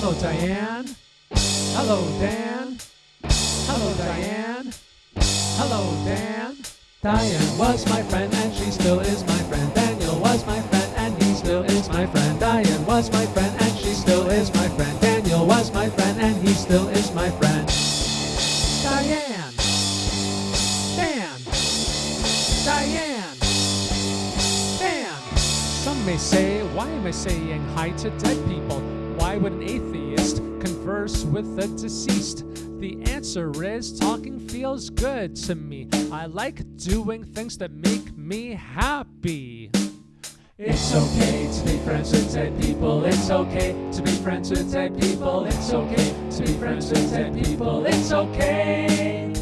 Hello, Diane. Hello, Dan. Hello, Diane. Hello, Dan. Diane was my friend and she still is my friend. Daniel was my friend and he still is my friend. Diane was my friend and she still is my friend. Daniel was my friend and he still is my friend. Diane. Dan. Diane. Dan. Some may say, why am I saying hi to dead people? Why would an atheist converse with the deceased? The answer is talking feels good to me. I like doing things that make me happy. It's okay to be friends with dead people. It's okay to be friends with dead people. It's okay to be friends with dead people. It's okay.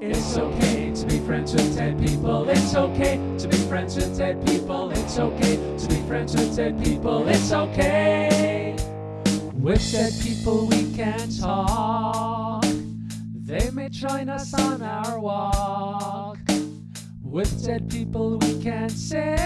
It's okay to be friends with dead people. It's okay to be friends with dead people. It's okay to be friends with dead people. It's okay. With dead people we can talk. They may join us on our walk. With dead people we can sing.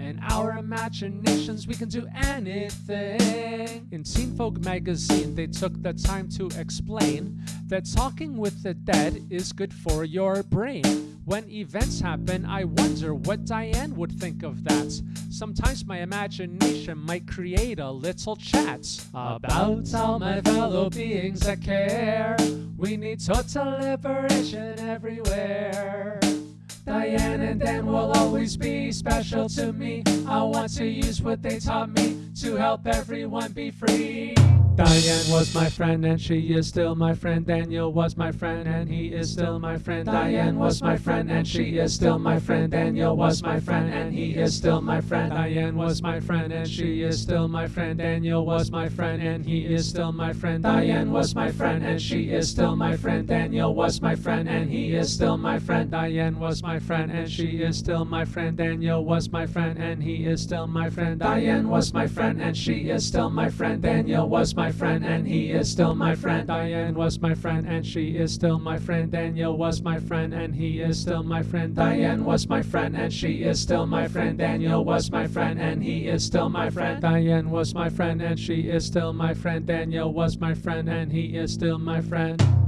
In our imaginations we can do anything. In Teen Vogue magazine they took the time to explain that talking with the dead is good for your brain. When events happen, I wonder what Diane would think of that. Sometimes my imagination might create a little chat about all my fellow beings that care. We need total liberation everywhere. Diane and Dan will always be special to me. I want to use what they taught me to help everyone be free. Diane was my friend and she is still my friend. Daniel was my friend and he is still my friend. Diane was my friend and she is still my friend. Daniel was my friend and he is still my friend. Diane was my friend and she is still my friend. Daniel was my friend and he is still my friend. Diane was my friend and she is still my friend. Daniel was my friend and he is still my friend. Diane was my friend and she is still my friend. Daniel was my friend and he is still my friend. Diane was my friend and she is still my friend. Daniel was my friend and he is still my friend. Diane was my friend and she is still my friend. Daniel was my friend and he is still my friend. Diane was my friend and she is still my friend. Daniel was my friend and he is still my friend. Diane was my friend and she is still my friend. Daniel was my friend and he is still my friend.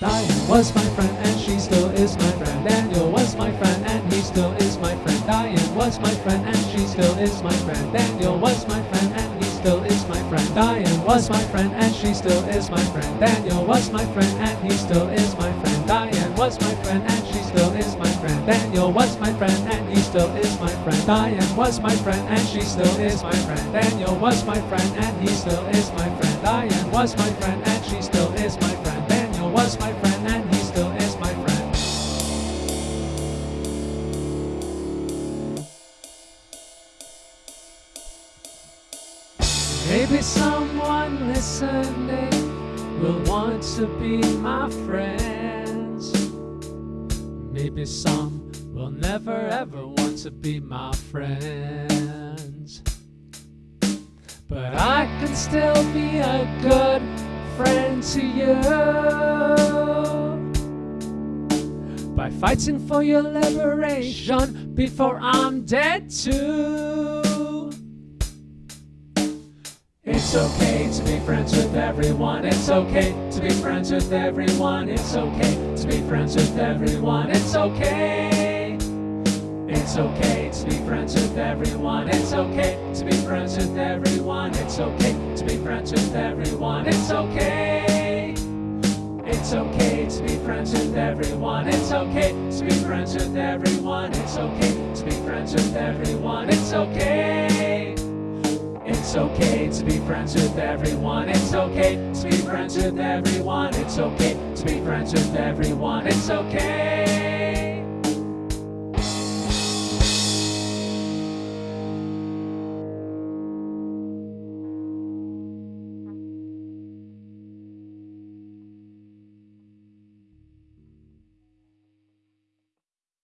Diane was my friend and she still is my friend. Daniel was my friend and he still is my friend. Diane was my friend and she still is my friend. Daniel was my friend and he still is my friend. Diane was my friend and she still is my friend. Daniel was my friend and he still is my friend. Diane was my friend and she still is my friend. Daniel was my friend and he still is my friend. Diane was my friend and she still is my friend. Daniel was my friend and he still is my friend. Diane was my friend and Maybe someone listening will want to be my friends. Maybe some will never ever want to be my friends. But I can still be a good friend to you by fighting for your liberation before I'm dead too. It's okay to be friends with everyone. It's okay to be friends with everyone. It's okay to be friends with everyone. It's okay. It's okay to be friends with everyone. It's okay to be friends with everyone. It's okay to be friends with everyone. It's okay. It's okay to be friends with everyone. It's okay to be friends with everyone. It's okay to be friends with everyone. It's okay. It's okay to be friends with everyone. It's okay to be friends with everyone. It's okay to be friends with everyone. It's okay.